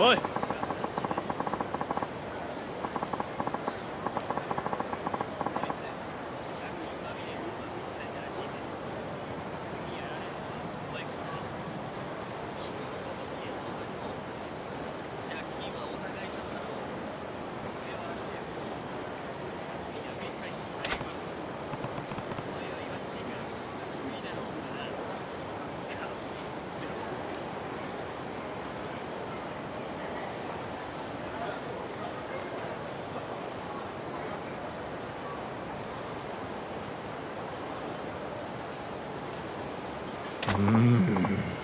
おい。 음.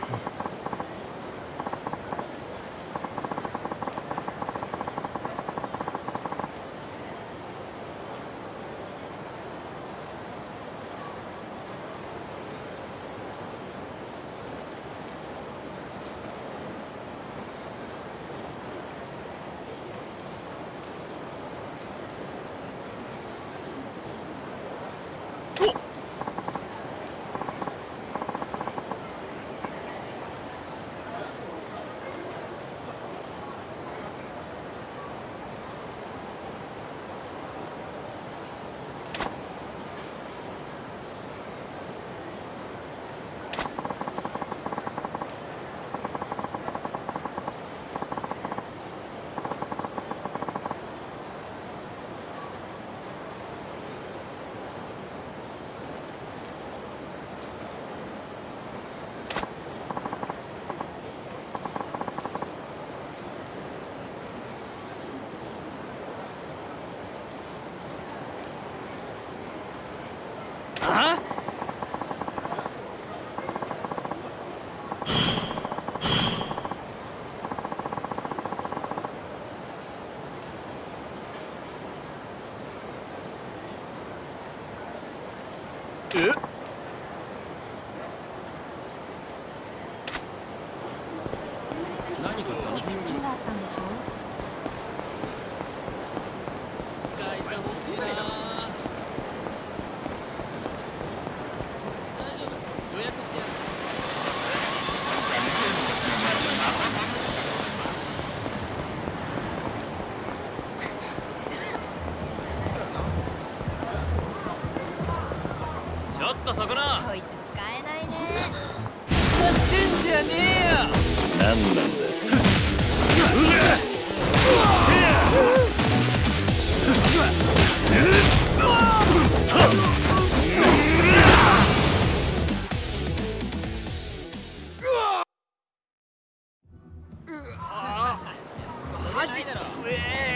っとそこなこいつ使えないね。してんじゃねえよ何なんだマジつえ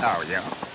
そうよ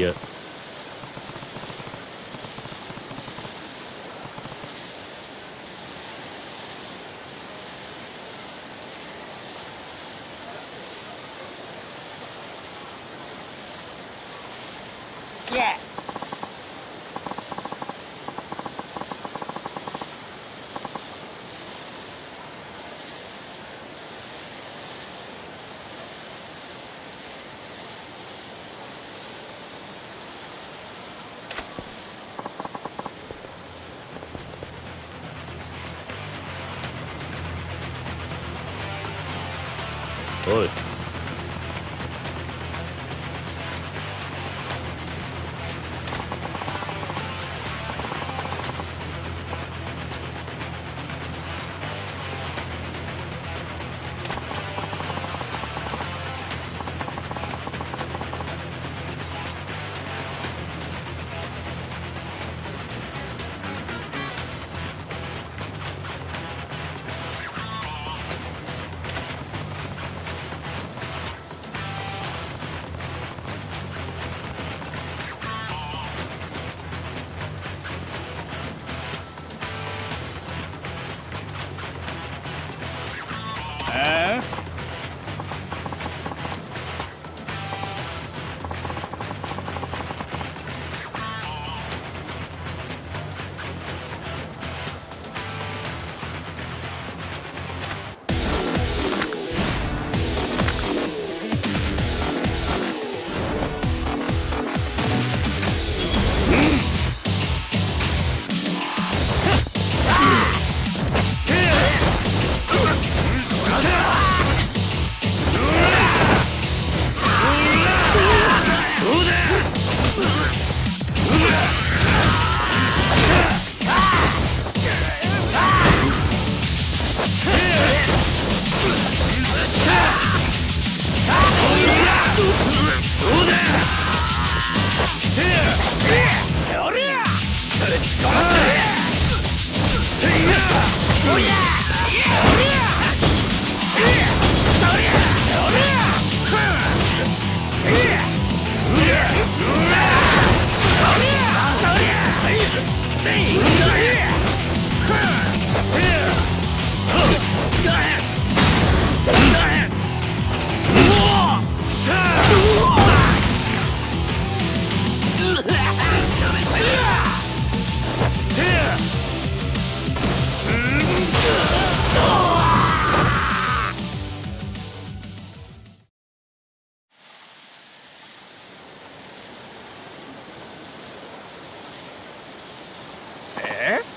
いね。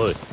お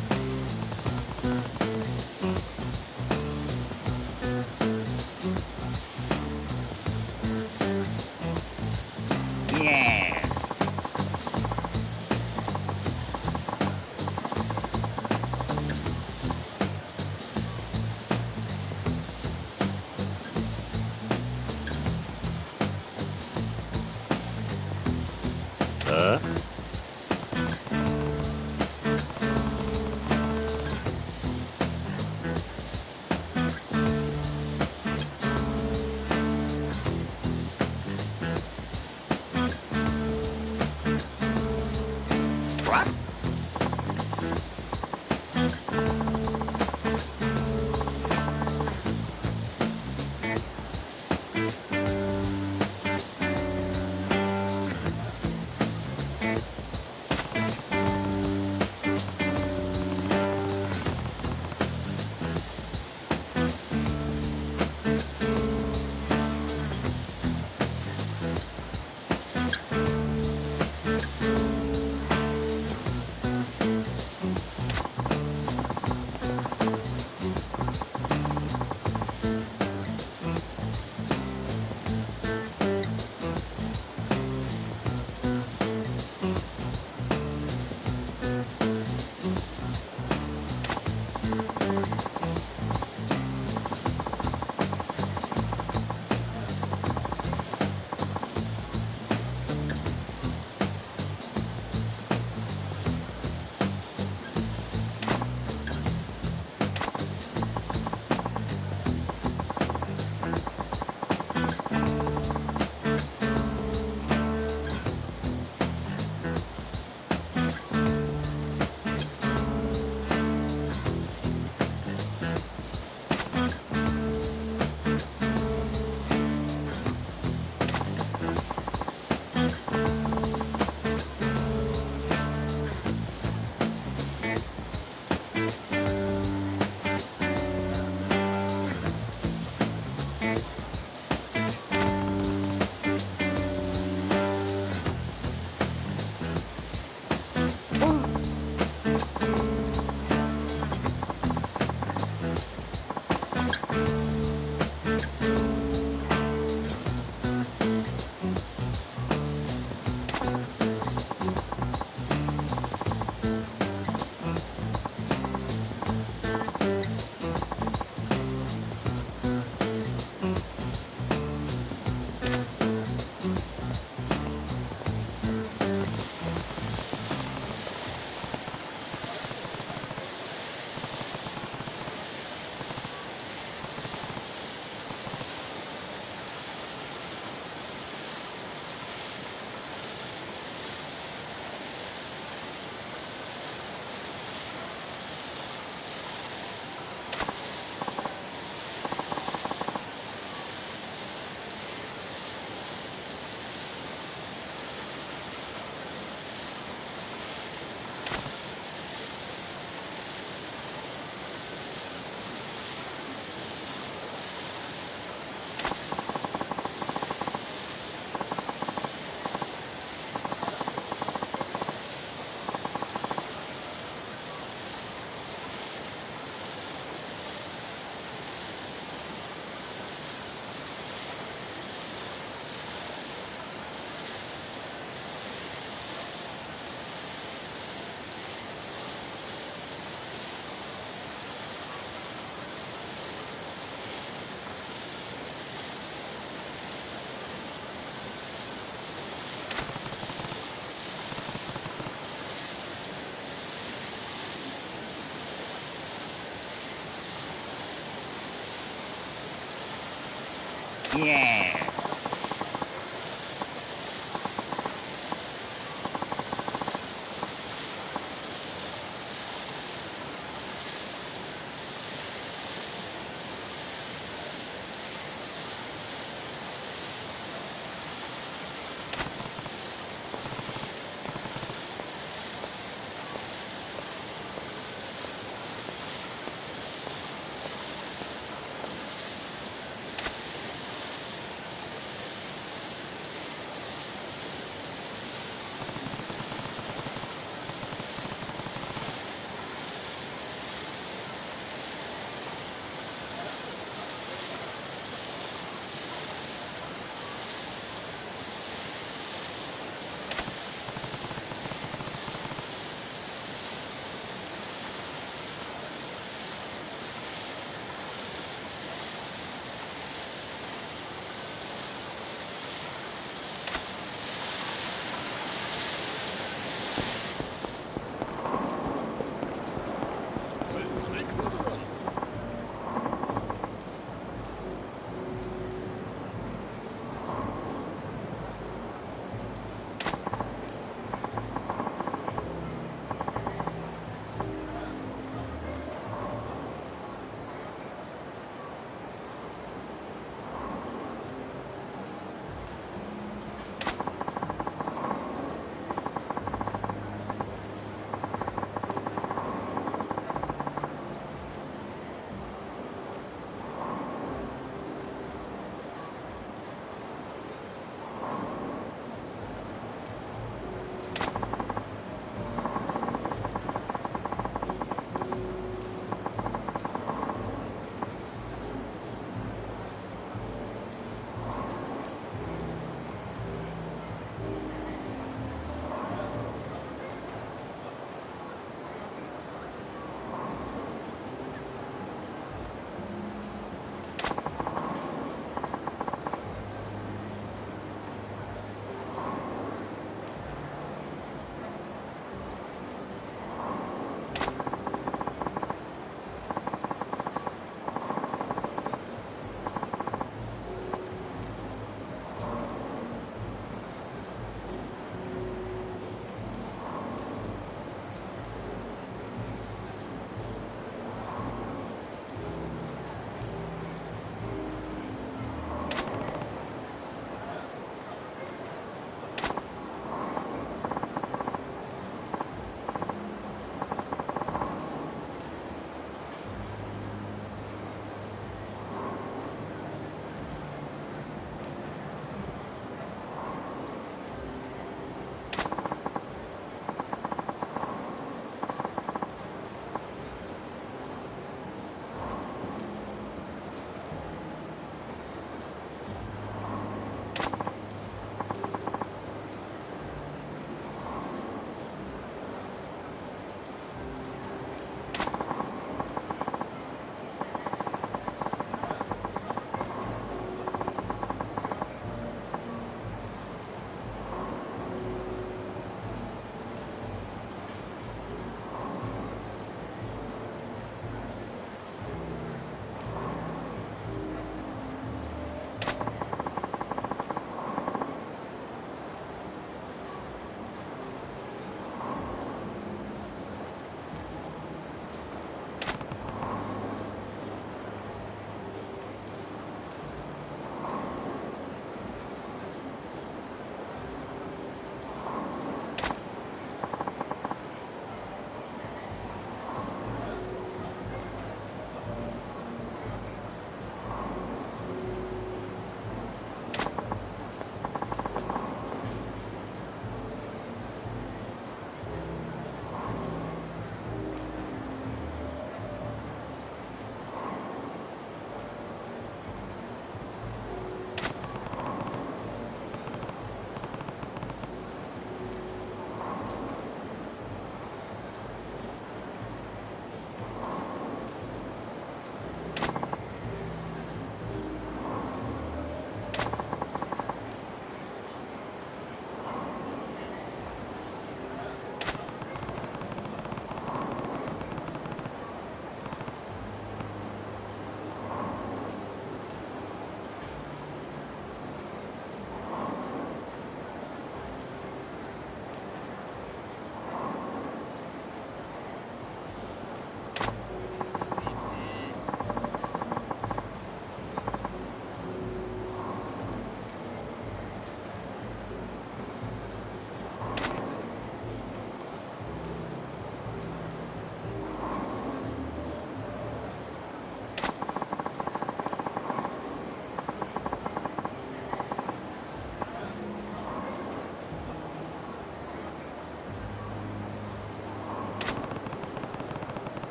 Yeah.